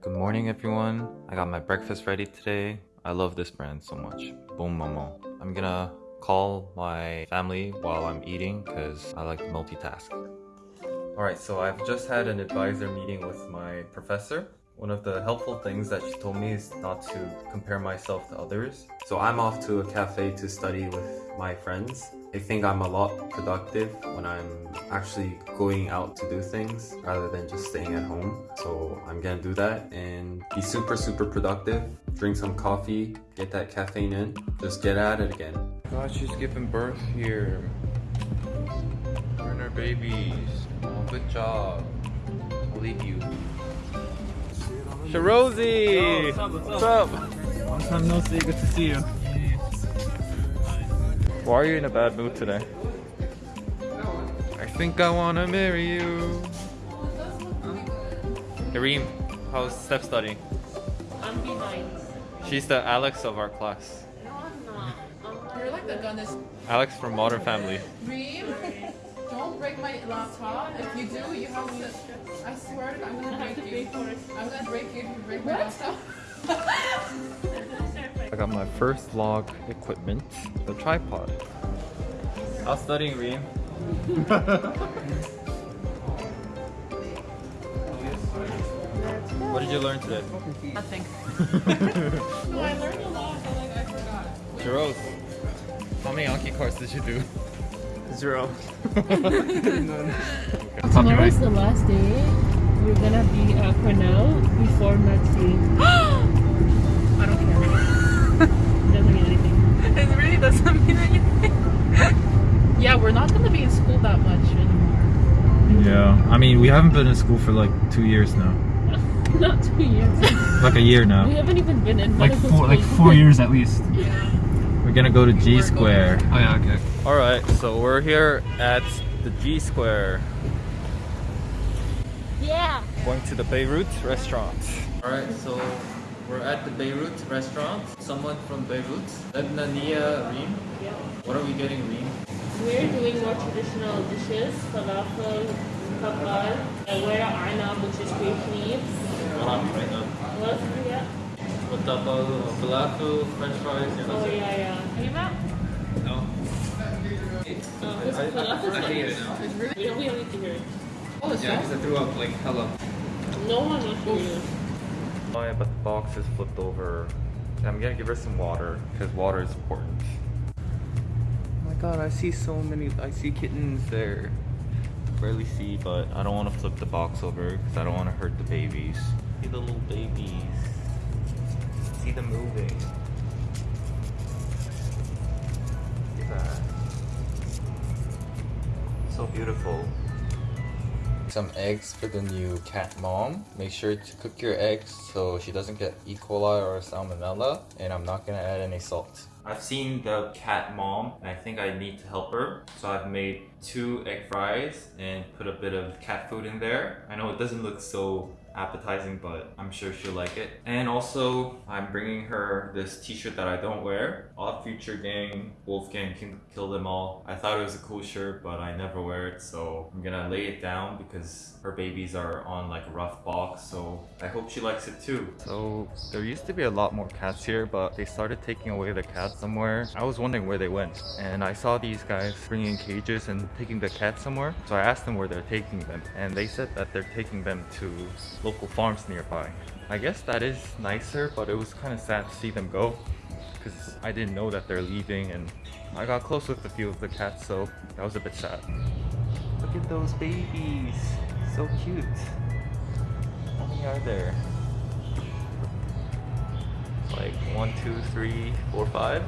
Good morning everyone. I got my breakfast ready today. I love this brand so much. Boom Momo. I'm gonna call my family while I'm eating because I like to multitask. Alright, so I've just had an advisor meeting with my professor. One of the helpful things that she told me is not to compare myself to others. So I'm off to a cafe to study with my friends. I think I'm a lot productive when I'm actually going out to do things rather than just staying at home. So I'm gonna do that and be super, super productive. Drink some coffee, get that caffeine in, just get at it again. God, she's giving birth here. We're in our babies. Oh, good job. I'll leave you. Sharozy! What's up? What's up? Long time no see. Good to see you. Why are you in a bad mood today? I think I wanna marry you. Kareem, how's step study? I'm behind. She's the Alex of our class. No, I'm not. I'm You're like the goodness. Alex from Modern Family. Reem, don't break my laptop. If you do, you have to. I swear I'm gonna break you. I'm gonna break you if you break my laptop. I got my first vlog equipment, the tripod. How's studying, Reem? what did you learn today? Nothing. no, I learned a lot, but like I forgot. Jeros, how many Anki cards did you do? Zero. Tomorrow is the last day. We're gonna be at Cornell before next really doesn't mean anything. Yeah, we're not gonna be in school that much anymore. Yeah, I mean, we haven't been in school for like two years now. not two years. Like a year now. we haven't even been in Like four, school. like four years at least. Yeah. We're gonna go to G Square. Oh yeah, okay. Alright, so we're here at the G Square. Yeah. Going to the Beirut restaurant. Alright, so we're at the Beirut restaurant. Someone from Beirut, Lebanania Reem. Yeah. What are we getting, Reem? We're doing more traditional dishes, falafel, kebab, and we're arnab, which is great leaves. What? Yeah. falafel, french fries, Oh yeah, yeah. Are you out? No. Oh, this falafel I hate it now. We don't, we don't need to hear it. Oh, yeah, because I threw up like hella. No one wants to hear it. Oh yeah, but the box is flipped over. I'm gonna give her some water, because water is important. Oh my god, I see so many, I see kittens there. Barely see, but I don't want to flip the box over, because I don't want to hurt the babies. See the little babies. See them moving. Look at that. So beautiful. Some eggs for the new cat mom. Make sure to cook your eggs so she doesn't get E. coli or salmonella. And I'm not gonna add any salt. I've seen the cat mom and I think I need to help her. So I've made two egg fries and put a bit of cat food in there. I know it doesn't look so appetizing, but I'm sure she'll like it. And also, I'm bringing her this t-shirt that I don't wear. Odd Future Gang, Wolfgang can kill them all. I thought it was a cool shirt, but I never wear it, so I'm gonna lay it down because her babies are on like a rough box, so I hope she likes it too. So there used to be a lot more cats here, but they started taking away the cats somewhere. I was wondering where they went, and I saw these guys bringing cages and taking the cats somewhere. So I asked them where they're taking them, and they said that they're taking them to local farms nearby. I guess that is nicer, but it was kind of sad to see them go because I didn't know that they're leaving and I got close with a few of the cats, so that was a bit sad. Look at those babies, so cute. How many are there? Like one, two, three, four, five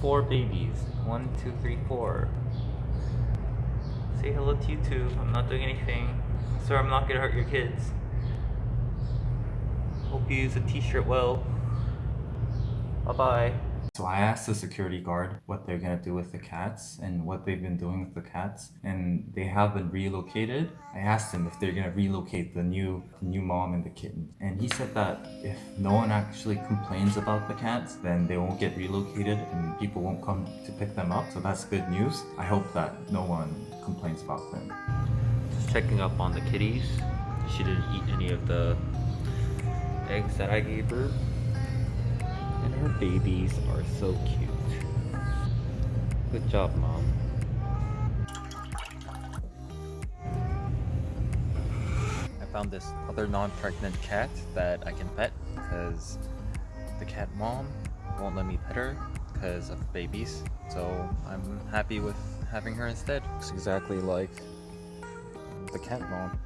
four babies. One, two, three, four. Say hello to you too. I'm not doing anything. Sorry, I'm not gonna hurt your kids. Hope you use a t-shirt well. Bye-bye. So I asked the security guard what they're gonna do with the cats and what they've been doing with the cats, and they have been relocated. I asked him if they're gonna relocate the new new mom and the kitten, and he said that if no one actually complains about the cats, then they won't get relocated and people won't come to pick them up. So that's good news. I hope that no one complains about them. Just checking up on the kitties. She didn't eat any of the eggs that I gave her. And her babies are so cute. Good job, mom. I found this other non-pregnant cat that I can pet because the cat mom won't let me pet her because of babies. So I'm happy with having her instead. Looks exactly like the cat mom.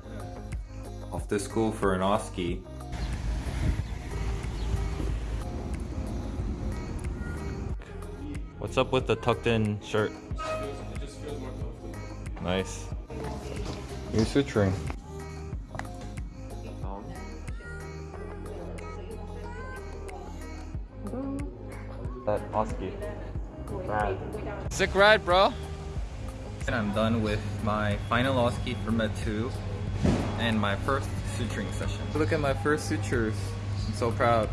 Off to school for an OSCE. What's up with the tucked in shirt? Nice. New suturing. That husky. Rad. Sick ride, bro. And I'm done with my final OSCE for Med 2 and my first suturing session. Look at my first sutures. I'm so proud.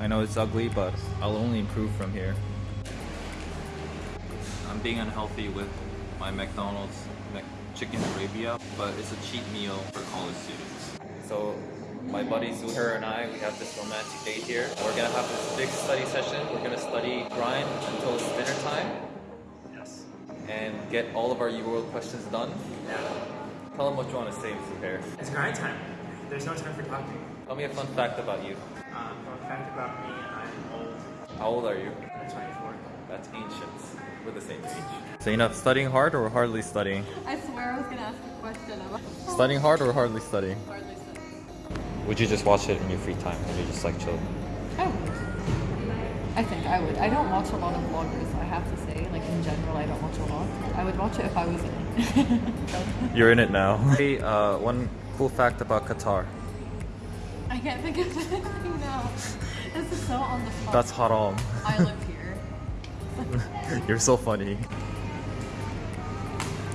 I know it's ugly, but I'll only improve from here. I'm being unhealthy with my McDonald's Mc Chicken Arabia, but it's a cheap meal for college students. So my buddy Zuhair and I, we have this romantic date here. We're gonna have this big study session. We're gonna study grind until it's dinner time. Yes. And get all of our UWorld questions done. Yeah. Tell them what you want to say, Zuhair. It's grind time. There's no time for talking. Tell me a fun fact about you. Um, fun fact about me, I'm old. How old are you? I'm 24. That's ancient. We're the same age. So enough studying hard or hardly studying? I swear I was gonna ask a question about Studying hard or hardly studying? hardly studying. Would you just watch it in your free time? Or you just like chill? I would. I think I would. I don't watch a lot of vloggers, I have to say. Like in general, I don't watch a lot. I would watch it if I was in it. You're in it now. Hey, uh, one cool fact about Qatar. I can't think of anything now. This is so on the spot. That's haram. I here. You're so funny.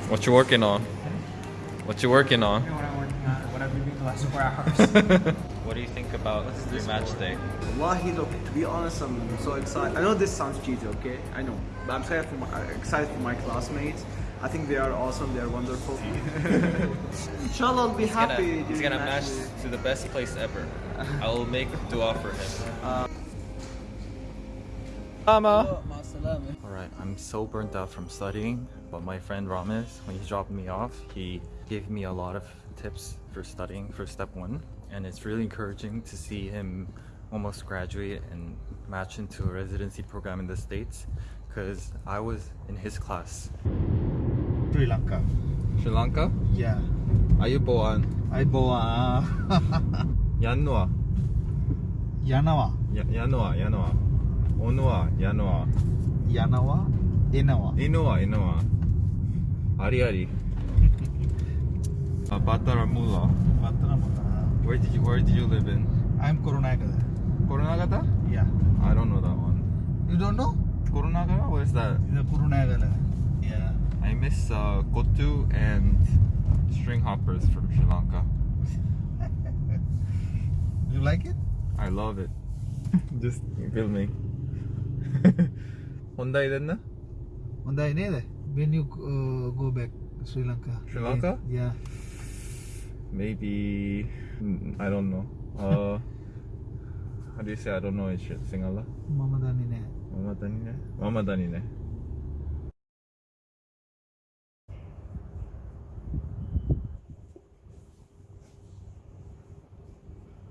What you working on? What you working on? You know what I'm working on? What I've been doing the last four hours. What do you think about your match day? Wallahi, look, to be honest, I'm so excited. I know this sounds cheesy, okay? I know. But I'm excited for my, uh, excited for my classmates. I think they are awesome, they are wonderful. Inshallah, I'll be happy. He's gonna match match to the best place ever. I will make dua for him. Mama. Alright, I'm so burnt out from studying, but my friend Ramesh, when he dropped me off, he gave me a lot of tips for studying for step one. And it's really encouraging to see him almost graduate and match into a residency program in the States because I was in his class. Sri Lanka. Sri Lanka? Yeah. Are you born? I bawa Yanua. Yanawa. Yanua, Yanua. Onua, Yanua. Yanawa. Inawa. Inua, Inua. Ari Ari. uh, Battaramulla. Pattanamula. Where did you Where did you live in? I'm Kurunagada. Koronagata? Yeah. I don't know that one. You don't know? Koronagata? What is that? The Kurunegala. Yeah. I miss uh, kottu and string hoppers from Sri Lanka. You like it? I love it. Just filming. Honda 됐나? One day neither. When you uh, go back to Sri Lanka. Sri. Lanka? Yeah. Maybe mm, I don't know. Uh, how do you say I don't know in Sinhala? Mama Danine. Mama Danine. Mama Danine.